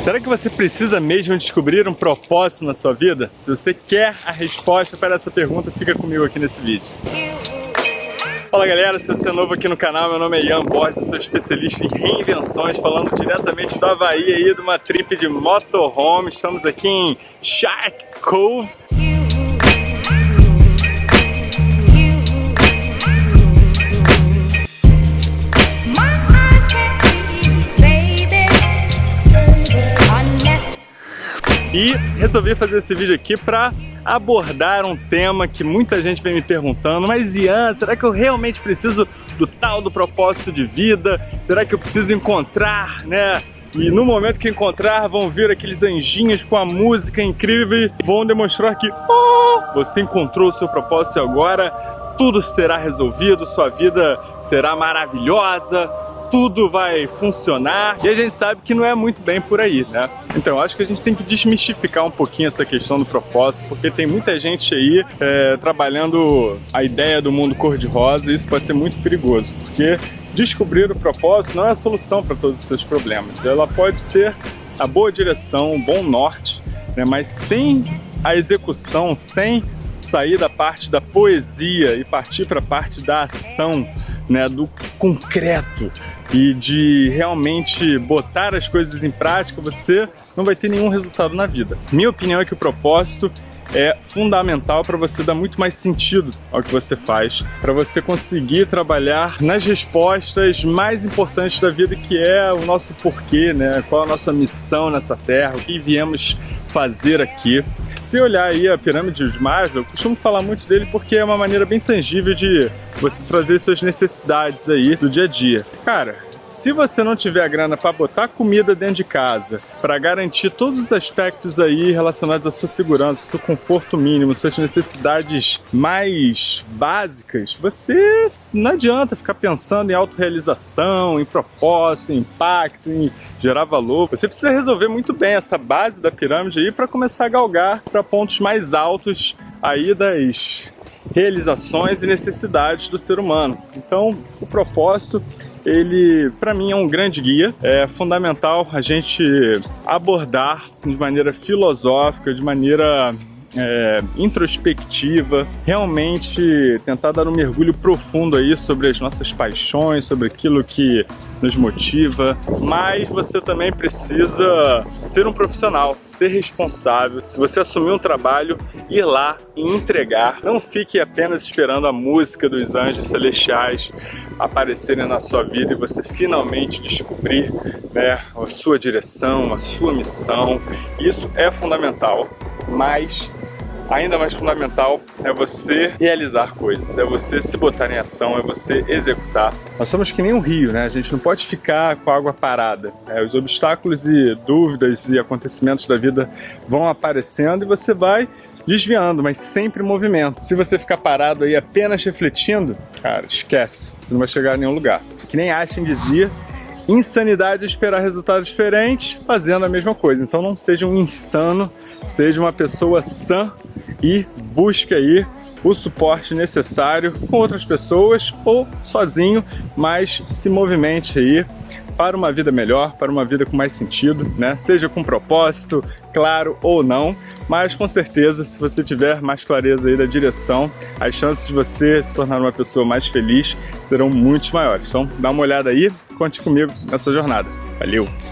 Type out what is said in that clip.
Será que você precisa mesmo descobrir um propósito na sua vida? Se você quer a resposta para essa pergunta, fica comigo aqui nesse vídeo. Fala galera, se você é novo aqui no canal, meu nome é Ian Borges, sou especialista em reinvenções, falando diretamente do Havaí aí, de uma trip de motorhome. Estamos aqui em Shark Cove, E resolvi fazer esse vídeo aqui para abordar um tema que muita gente vem me perguntando, mas Ian, será que eu realmente preciso do tal do propósito de vida? Será que eu preciso encontrar, né? E no momento que encontrar, vão vir aqueles anjinhos com a música incrível e vão demonstrar que oh, você encontrou o seu propósito e agora tudo será resolvido, sua vida será maravilhosa, tudo vai funcionar e a gente sabe que não é muito bem por aí, né? Então acho que a gente tem que desmistificar um pouquinho essa questão do propósito, porque tem muita gente aí é, trabalhando a ideia do mundo cor-de-rosa e isso pode ser muito perigoso, porque descobrir o propósito não é a solução para todos os seus problemas, ela pode ser a boa direção, um bom norte, né? mas sem a execução, sem sair da parte da poesia e partir para a parte da ação, né, do concreto e de realmente botar as coisas em prática, você não vai ter nenhum resultado na vida. Minha opinião é que o propósito é fundamental para você dar muito mais sentido ao que você faz, para você conseguir trabalhar nas respostas mais importantes da vida, que é o nosso porquê, né? Qual a nossa missão nessa terra, o que viemos fazer aqui. Se olhar aí a pirâmide de Maslow, eu costumo falar muito dele porque é uma maneira bem tangível de você trazer suas necessidades aí do dia a dia. Cara, se você não tiver a grana para botar comida dentro de casa, para garantir todos os aspectos aí relacionados à sua segurança, seu conforto mínimo, suas necessidades mais básicas, você não adianta ficar pensando em autorrealização, em propósito, em impacto, em gerar valor. Você precisa resolver muito bem essa base da pirâmide aí para começar a galgar para pontos mais altos aí das realizações e necessidades do ser humano. Então, o propósito, ele para mim é um grande guia. É fundamental a gente abordar de maneira filosófica, de maneira é, introspectiva, realmente tentar dar um mergulho profundo aí sobre as nossas paixões, sobre aquilo que nos motiva, mas você também precisa ser um profissional, ser responsável. Se você assumir um trabalho, ir lá e entregar. Não fique apenas esperando a música dos anjos celestiais aparecerem na sua vida e você finalmente descobrir né, a sua direção, a sua missão. Isso é fundamental, mas ainda mais fundamental é você realizar coisas, é você se botar em ação, é você executar. Nós somos que nem um rio, né? A gente não pode ficar com a água parada. Né? Os obstáculos e dúvidas e acontecimentos da vida vão aparecendo e você vai desviando, mas sempre em movimento. Se você ficar parado aí apenas refletindo, cara, esquece, você não vai chegar a nenhum lugar. Que nem Einstein dizia, insanidade é esperar resultados diferentes fazendo a mesma coisa. Então não seja um insano, seja uma pessoa sã e busque aí o suporte necessário com outras pessoas ou sozinho, mas se movimente aí para uma vida melhor, para uma vida com mais sentido, né? Seja com propósito, claro ou não, mas com certeza, se você tiver mais clareza aí da direção, as chances de você se tornar uma pessoa mais feliz serão muito maiores. Então, dá uma olhada aí, conte comigo nessa jornada. Valeu!